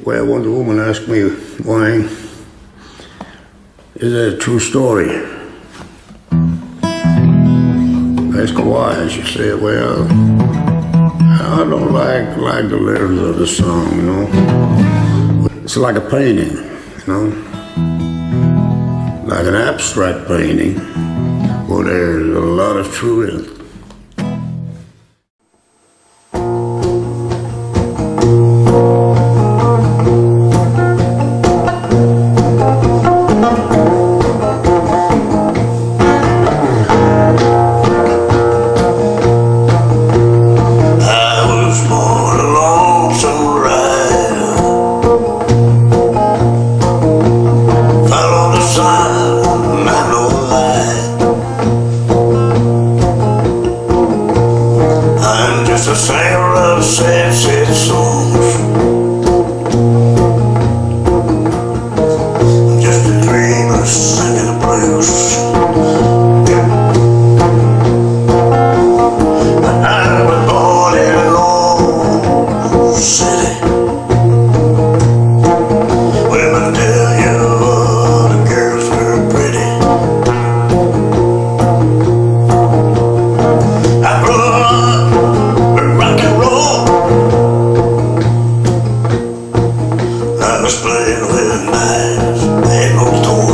Well, one woman asked me, Wayne, is that a true story? Asked her why, and she said, well, I don't like, like the lyrics of the song, you know? It's like a painting, you know? Like an abstract painting, where there's a lot of truth I just a singer of sad, sad songs. I was playing with knives and old toys